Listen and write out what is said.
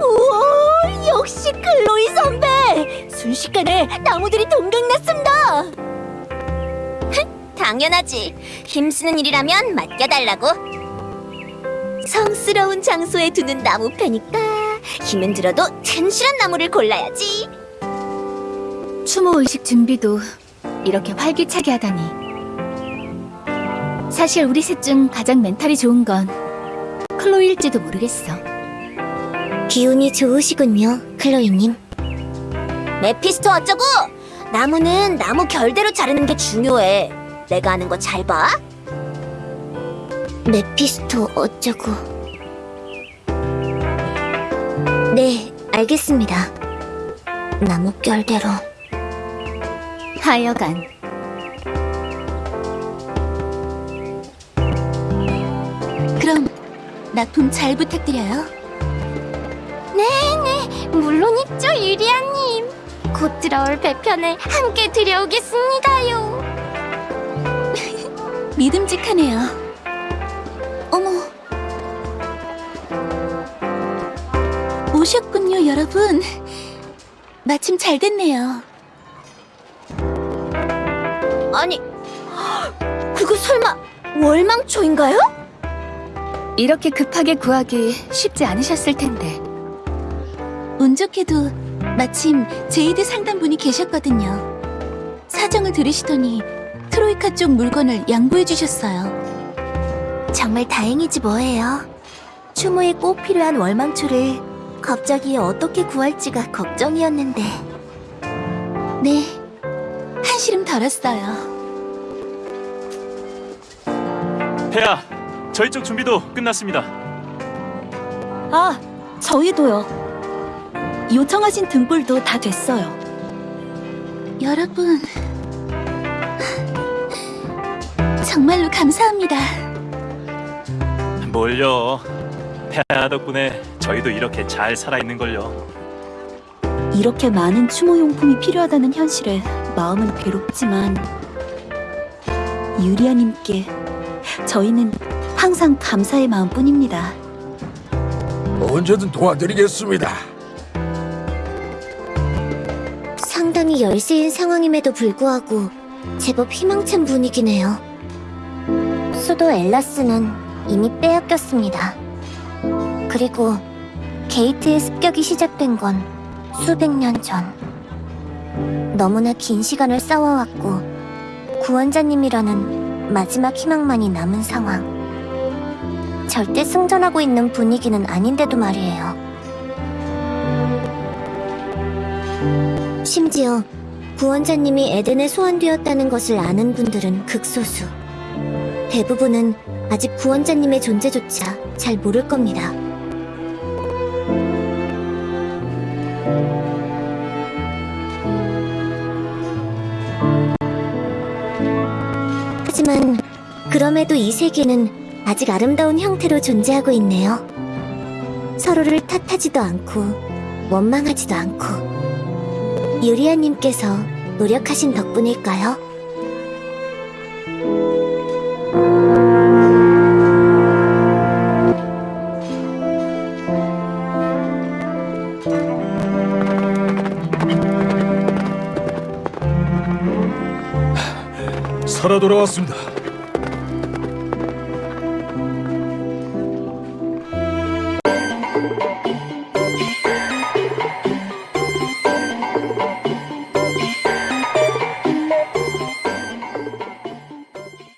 우와, 역시 클로이 선배! 순식간에 나무들이 동강났습니다! 당연하지. 힘쓰는 일이라면 맡겨달라고. 성스러운 장소에 두는 나무 패니까 힘은 들어도 튼실한 나무를 골라야지. 추모 의식 준비도 이렇게 활기차게 하다니 사실 우리 셋 중 가장 멘탈이 좋은 건 클로일지도 모르겠어. 기운이 좋으시군요, 클로이님. 메피스토 어쩌고? 나무는 나무 결대로 자르는 게 중요해. 내가 하는 거 잘 봐. 메피스토 어쩌고? 네, 알겠습니다. 나무 결대로. 하여간 그럼 나돈잘 부탁드려요. 네네, 물론 있죠, 유리아님. 곧 들어올 배편에 함께 들여오겠습니다요. 믿음직하네요. 어머. 오셨군요, 여러분. 마침 잘 됐네요. 아니, 그거 설마 월망초인가요? 이렇게 급하게 구하기 쉽지 않으셨을 텐데. 운 좋게도 마침 제이드 상담분이 계셨거든요. 사정을 들으시더니 트로이카 쪽 물건을 양보해 주셨어요. 정말 다행이지 뭐예요. 추모에 꼭 필요한 월망초를 갑자기 어떻게 구할지가 걱정이었는데. 네, 한시름 덜었어요. 폐하, 저희 쪽 준비도 끝났습니다. 아, 저희도요. 요청하신 등불도 다 됐어요. 여러분, 정말로 감사합니다. 뭘요? 폐하 덕분에 저희도 이렇게 잘 살아있는 걸요. 이렇게 많은 추모용품이 필요하다는 현실에 마음은 괴롭지만 유리아님께 저희는 항상 감사의 마음뿐입니다. 언제든 도와드리겠습니다. 상당히 열세인 상황임에도 불구하고 제법 희망찬 분위기네요. 수도 엘라스는 이미 빼앗겼습니다. 그리고 게이트의 습격이 시작된 건 수백 년 전. 너무나 긴 시간을 싸워왔고 구원자님이라는 마지막 희망만이 남은 상황. 절대 승전하고 있는 분위기는 아닌데도 말이에요. 심지어 구원자님이 에덴에 소환되었다는 것을 아는 분들은 극소수. 대부분은 아직 구원자님의 존재조차 잘 모를 겁니다. 하지만 그럼에도 이 세계는 아직 아름다운 형태로 존재하고 있네요. 서로를 탓하지도 않고 원망하지도 않고 유리아님께서 노력하신 덕분일까요? 살아 돌아왔습니다.